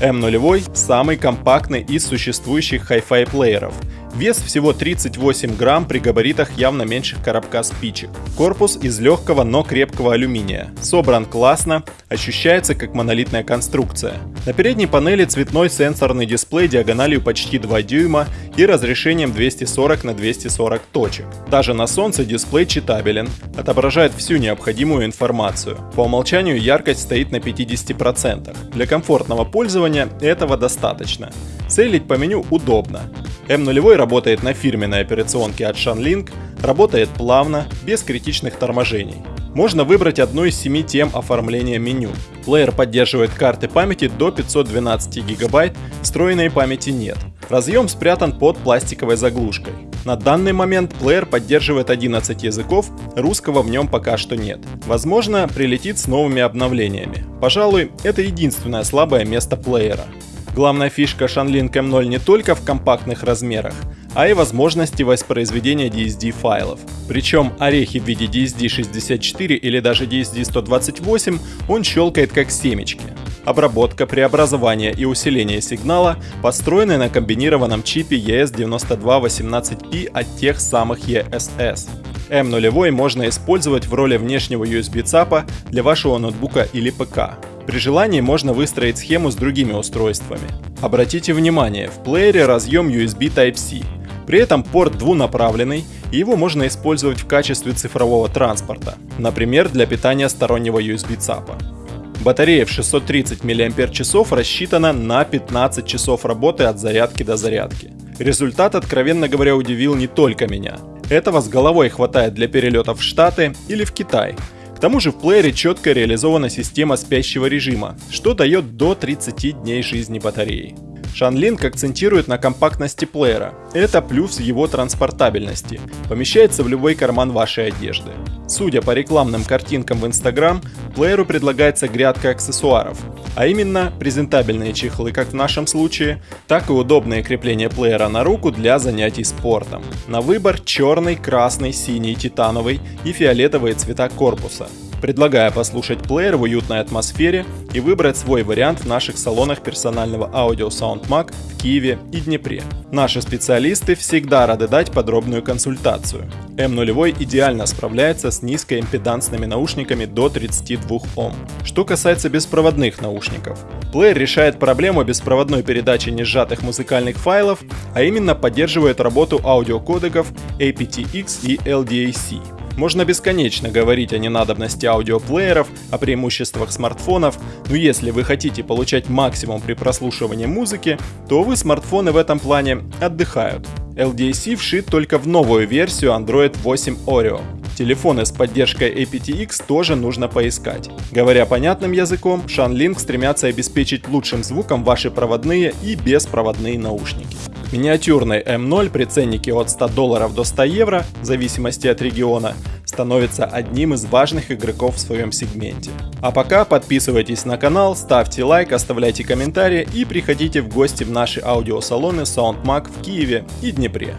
M0 самый компактный из существующих Hi-Fi плееров – Вес всего 38 грамм при габаритах явно меньше коробка спичек. Корпус из легкого, но крепкого алюминия. Собран классно, ощущается как монолитная конструкция. На передней панели цветной сенсорный дисплей диагональю почти 2 дюйма и разрешением 240 на 240 точек. Даже на солнце дисплей читабелен, отображает всю необходимую информацию. По умолчанию яркость стоит на 50%. Для комфортного пользования этого достаточно. Целить по меню удобно. M0 работает на фирменной операционке от Shanling, работает плавно, без критичных торможений. Можно выбрать одну из семи тем оформления меню. Плеер поддерживает карты памяти до 512 ГБ, встроенной памяти нет. Разъем спрятан под пластиковой заглушкой. На данный момент плеер поддерживает 11 языков, русского в нем пока что нет. Возможно, прилетит с новыми обновлениями. Пожалуй, это единственное слабое место плеера. Главная фишка Shanling M0 не только в компактных размерах, а и возможности воспроизведения DSD файлов. Причем орехи в виде DSD64 или даже DSD128 он щелкает как семечки. Обработка, преобразование и усиление сигнала построены на комбинированном чипе ES9218P от тех самых ESS. M0 можно использовать в роли внешнего USB ЦАПа для вашего ноутбука или ПК. При желании можно выстроить схему с другими устройствами. Обратите внимание, в плеере разъем USB Type-C. При этом порт двунаправленный, и его можно использовать в качестве цифрового транспорта, например, для питания стороннего USB ЦАПа. Батарея в 630 мАч рассчитана на 15 часов работы от зарядки до зарядки. Результат, откровенно говоря, удивил не только меня. Этого с головой хватает для перелетов в Штаты или в Китай, к тому же в плеере четко реализована система спящего режима, что дает до 30 дней жизни батареи. Shanling акцентирует на компактности плеера. Это плюс его транспортабельности. Помещается в любой карман вашей одежды. Судя по рекламным картинкам в Instagram, плееру предлагается грядка аксессуаров, а именно презентабельные чехлы, как в нашем случае, так и удобное крепление плеера на руку для занятий спортом. На выбор черный, красный, синий, титановый и фиолетовые цвета корпуса. Предлагаю послушать плеер в уютной атмосфере и выбрать свой вариант в наших салонах персонального аудио SoundMag в Киеве и Днепре. Наши специалисты всегда рады дать подробную консультацию. M0 идеально справляется с низкоимпедансными наушниками до 32 Ом. Что касается беспроводных наушников, плеер решает проблему беспроводной передачи несжатых музыкальных файлов, а именно поддерживает работу аудиокодеков aptX и LDAC. Можно бесконечно говорить о ненадобности аудиоплееров, о преимуществах смартфонов, но если вы хотите получать максимум при прослушивании музыки, то, увы, смартфоны в этом плане отдыхают. LDAC вшит только в новую версию Android 8 Oreo. Телефоны с поддержкой aptX тоже нужно поискать. Говоря понятным языком, Shanling стремятся обеспечить лучшим звуком ваши проводные и беспроводные наушники. Миниатюрный M0 при ценнике от 100 долларов до 100 евро, в зависимости от региона, становится одним из важных игроков в своем сегменте. А пока подписывайтесь на канал, ставьте лайк, оставляйте комментарии и приходите в гости в наши аудиосалоны SoundMag в Киеве и Днепре.